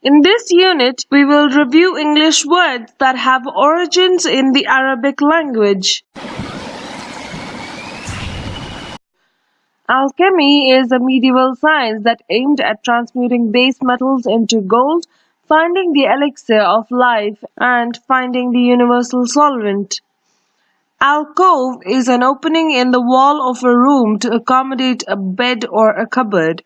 In this unit, we will review English words that have origins in the Arabic language. Alchemy is a medieval science that aimed at transmuting base metals into gold, finding the elixir of life, and finding the universal solvent. Alcove is an opening in the wall of a room to accommodate a bed or a cupboard.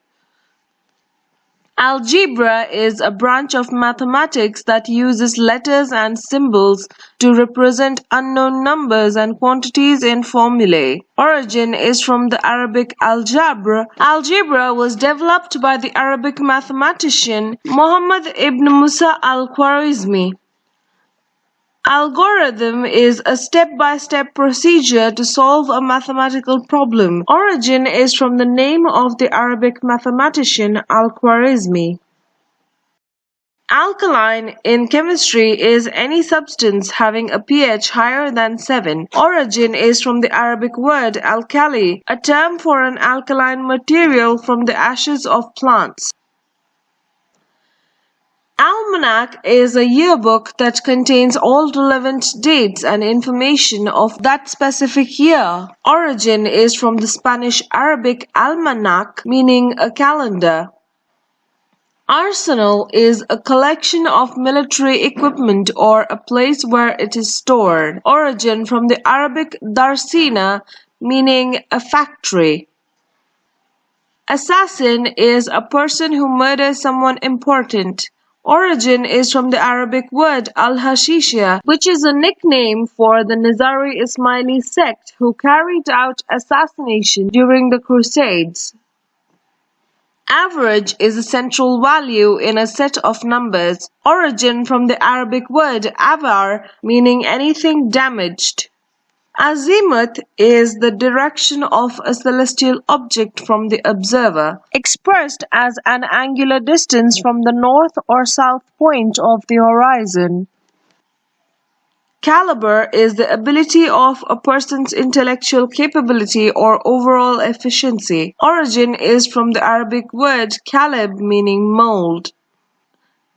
Algebra is a branch of mathematics that uses letters and symbols to represent unknown numbers and quantities in formulae. Origin is from the Arabic al-jabr. Algebra was developed by the Arabic mathematician Muhammad ibn Musa al-Khwarizmi. Algorithm is a step-by-step procedure to solve a mathematical problem. Origin is from the name of the Arabic mathematician Al-Khwarizmi. Alkaline in chemistry is any substance having a pH higher than 7. Origin is from the Arabic word alkali, a term for an alkaline material from the ashes of plants. Almanac is a yearbook that contains all relevant dates and information of that specific year. Origin is from the Spanish Arabic almanac meaning a calendar. Arsenal is a collection of military equipment or a place where it is stored. Origin from the Arabic darsina meaning a factory. Assassin is a person who murders someone important. Origin is from the Arabic word al-Hashisha, which is a nickname for the Nizari Ismaili sect who carried out assassination during the Crusades. Average is a central value in a set of numbers. Origin from the Arabic word avar, meaning anything damaged. Azimuth is the direction of a celestial object from the observer, expressed as an angular distance from the north or south point of the horizon. Caliber is the ability of a person's intellectual capability or overall efficiency. Origin is from the Arabic word kalib meaning mold.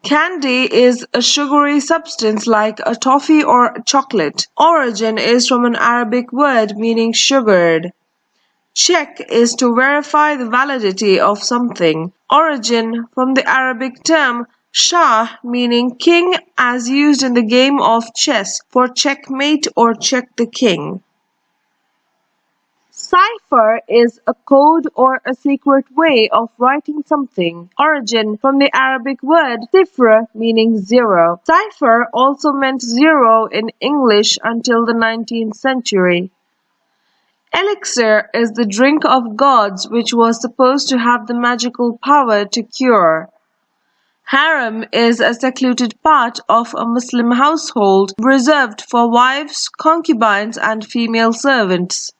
Candy is a sugary substance like a toffee or chocolate. Origin is from an Arabic word meaning sugared. Check is to verify the validity of something. Origin from the Arabic term Shah meaning king as used in the game of chess for checkmate or check the king. Cipher is a code or a secret way of writing something. Origin from the Arabic word "cifra" meaning zero. Cipher also meant zero in English until the 19th century. Elixir is the drink of gods which was supposed to have the magical power to cure. Harem is a secluded part of a Muslim household reserved for wives, concubines and female servants.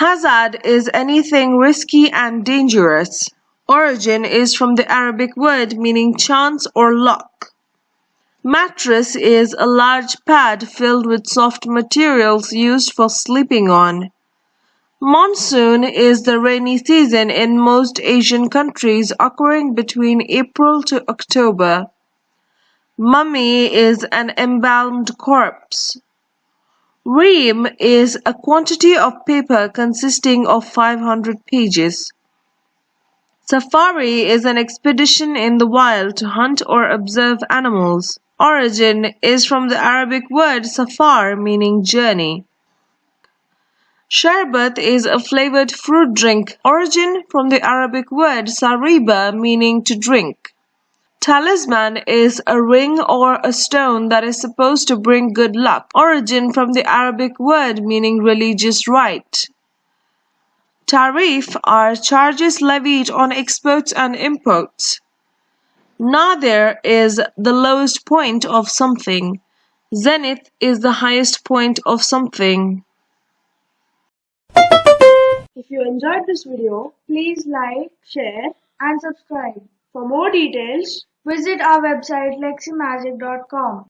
Hazard is anything risky and dangerous. Origin is from the Arabic word meaning chance or luck. Mattress is a large pad filled with soft materials used for sleeping on. Monsoon is the rainy season in most Asian countries occurring between April to October. Mummy is an embalmed corpse. Ream is a quantity of paper consisting of five hundred pages. Safari is an expedition in the wild to hunt or observe animals. Origin is from the Arabic word safar meaning journey. Sherbet is a flavored fruit drink. Origin from the Arabic word sariba meaning to drink. Talisman is a ring or a stone that is supposed to bring good luck. Origin from the Arabic word meaning religious rite. Tariff are charges levied on exports and imports. Nadir is the lowest point of something. Zenith is the highest point of something. If you enjoyed this video, please like, share and subscribe. For more details, visit our website leximagic.com.